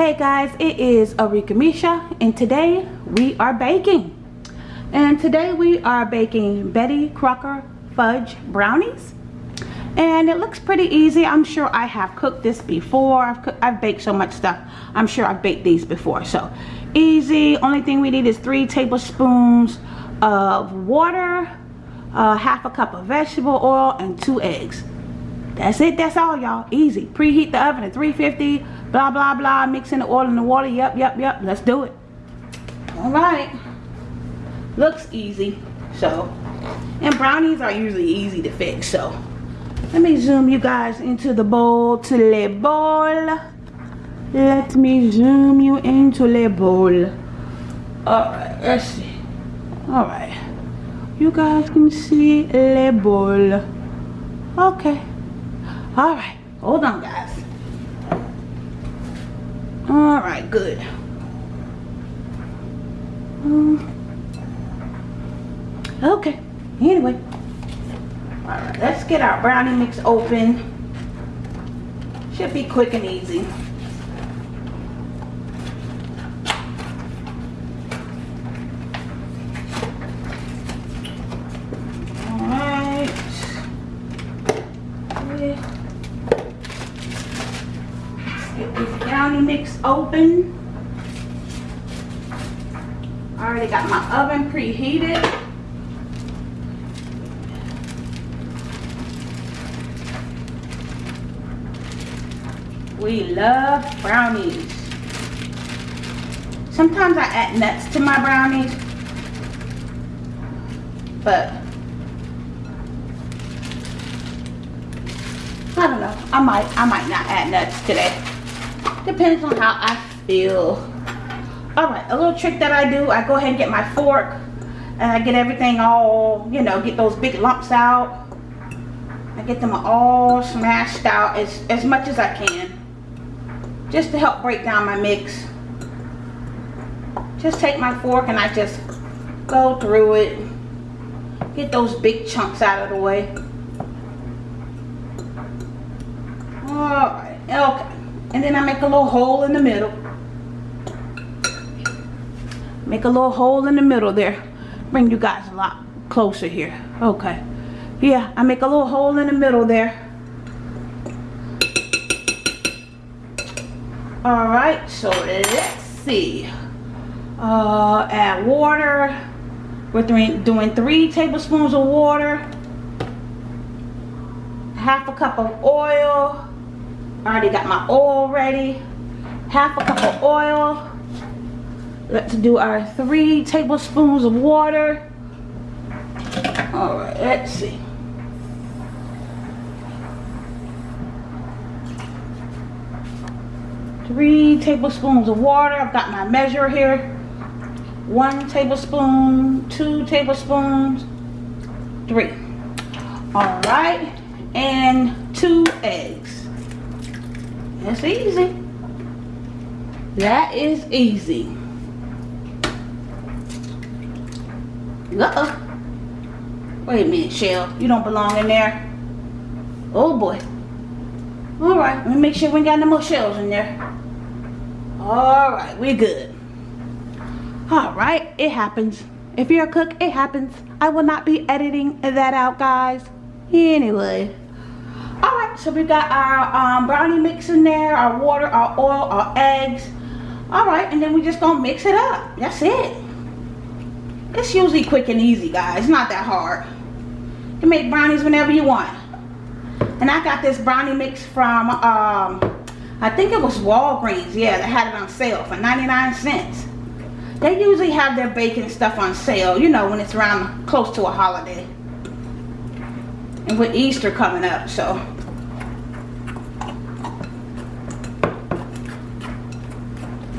Hey guys, it is Arika Misha and today we are baking. And today we are baking Betty Crocker fudge brownies. And it looks pretty easy. I'm sure I have cooked this before. I've, cooked, I've baked so much stuff. I'm sure I've baked these before. So easy. Only thing we need is three tablespoons of water, uh, half a cup of vegetable oil, and two eggs. That's it. That's all, y'all. Easy. Preheat the oven at 350 blah blah blah mixing the oil and the water. Yep yep yep. Let's do it. All right. Looks easy. So and brownies are usually easy to fix so. Let me zoom you guys into the bowl to the bowl. Let me zoom you into the bowl. All right let's see. All right. You guys can see the bowl. Okay. All right. Hold on guys all right good. Um, okay anyway. All right let's get our brownie mix open. Should be quick and easy brownie open. I already got my oven preheated. We love brownies. Sometimes I add nuts to my brownies. But I don't know. I might I might not add nuts today. Depends on how I feel. Alright, a little trick that I do, I go ahead and get my fork and I get everything all, you know, get those big lumps out. I get them all smashed out as, as much as I can. Just to help break down my mix. Just take my fork and I just go through it. Get those big chunks out of the way. Alright, and then I make a little hole in the middle. Make a little hole in the middle there. Bring you guys a lot closer here. Okay. Yeah I make a little hole in the middle there. All right so let's see. Uh, add water. We're doing, doing three tablespoons of water. Half a cup of oil Already got my oil ready. Half a cup of oil. Let's do our three tablespoons of water. All right, let's see. Three tablespoons of water. I've got my measure here. One tablespoon, two tablespoons, three. All right, and two eggs. That's easy. That is easy. Uh-oh. Wait a minute, Shell. You don't belong in there. Oh, boy. Alright, let me make sure we ain't got no more shells in there. Alright, we're good. Alright, it happens. If you're a cook, it happens. I will not be editing that out, guys. Anyway so we got our um, brownie mix in there our water our oil our eggs. All right and then we just gonna mix it up. That's it. It's usually quick and easy guys. It's not that hard. You can make brownies whenever you want. And I got this brownie mix from um, I think it was Walgreens yeah they had it on sale for 99 cents. They usually have their baking stuff on sale you know when it's around close to a holiday. And with Easter coming up so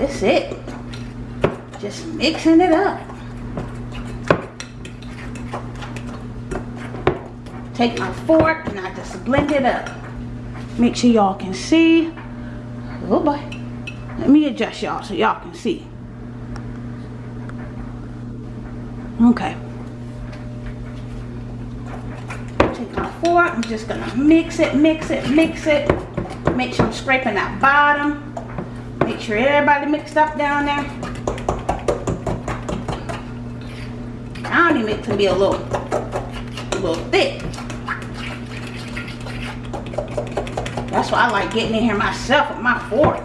that's it. Just mixing it up. Take my fork and I just blend it up. Make sure y'all can see. Oh boy. Let me adjust y'all so y'all can see. Okay. Take my fork. I'm just gonna mix it, mix it, mix it. Make sure I'm scraping that bottom. Make make sure everybody mixed up down there. I Brownie mix can be a little, a little thick. That's why I like getting in here myself with my fork.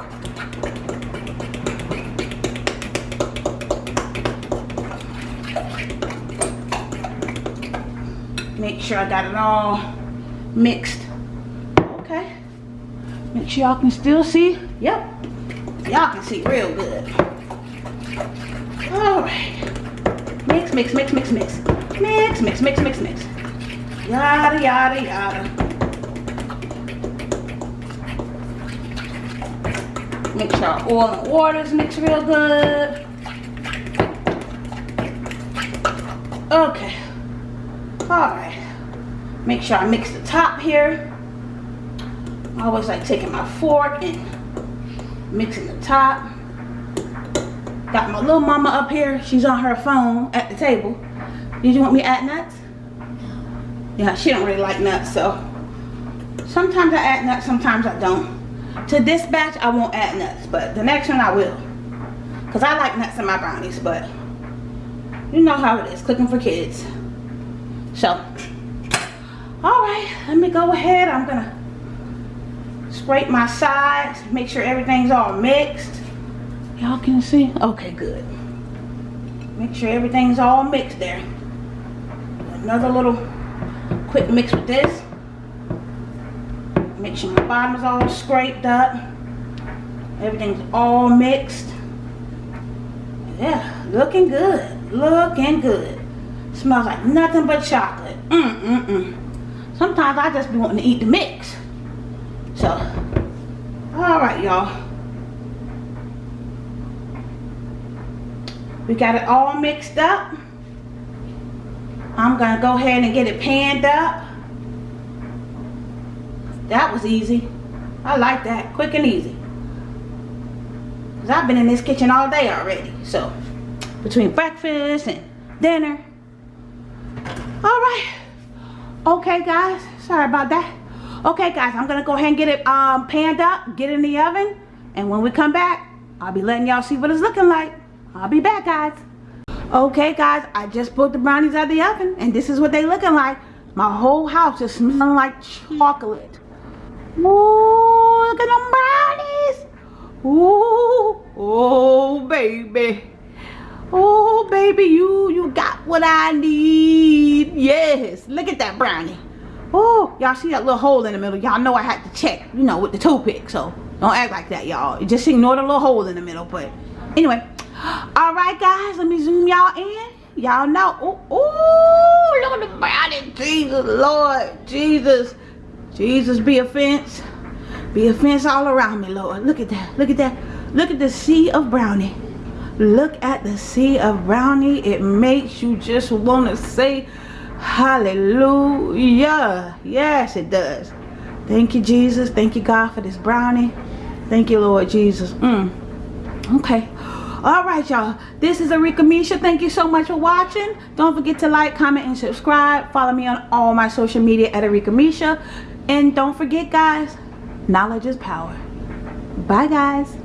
Make sure I got it all mixed. Okay. Make sure y'all can still see. Yep. Y'all can see real good. Alright. Mix, mix, mix, mix, mix. Mix, mix, mix, mix, mix. Yada, yada, yada. Make sure our oil and waters mix real good. Okay. Alright. Make sure I mix the top here. I always like taking my fork and mixing the top. Got my little mama up here. She's on her phone at the table. Did you want me to add nuts? Yeah, she don't really like nuts, so sometimes I add nuts, sometimes I don't. To this batch, I won't add nuts, but the next one I will. Because I like nuts in my brownies, but you know how it is, cooking for kids. So, alright, let me go ahead. I'm to scrape my sides, make sure everything's all mixed. Y'all can see? Okay, good. Make sure everything's all mixed there. Another little quick mix with this. Make sure my bottom is all scraped up. Everything's all mixed. Yeah, looking good. Looking good. Smells like nothing but chocolate. Mm, mm, mm. Sometimes I just be wanting to eat the mix. So, alright y'all. We got it all mixed up. I'm to go ahead and get it panned up. That was easy. I like that. Quick and easy. Because I've been in this kitchen all day already. So, between breakfast and dinner. Alright. Okay, guys. Sorry about that. Okay, guys. I'm going to go ahead and get it um, panned up. Get in the oven. And when we come back, I'll be letting y'all see what it's looking like. I'll be back, guys. Okay, guys. I just pulled the brownies out of the oven. And this is what they looking like. My whole house is smelling like chocolate. Ooh, look at them brownies. Ooh, oh baby. Oh baby, you you got what I need. Yes, look at that brownie. Oh, y'all see that little hole in the middle? Y'all know I had to check, you know, with the toothpick. So don't act like that, y'all. Just ignore the little hole in the middle. But anyway, all right, guys, let me zoom y'all in. Y'all know. Oh, look at the brownie. Jesus, Lord, Jesus. Jesus be a fence. Be a fence all around me, Lord. Look at that. Look at that. Look at the sea of brownie. Look at the sea of brownie. It makes you just want to say hallelujah. Yes, it does. Thank you, Jesus. Thank you, God, for this brownie. Thank you, Lord Jesus. Mm. Okay. All right, y'all. This is Arika Misha. Thank you so much for watching. Don't forget to like, comment, and subscribe. Follow me on all my social media at Arika Misha. And don't forget, guys, knowledge is power. Bye, guys.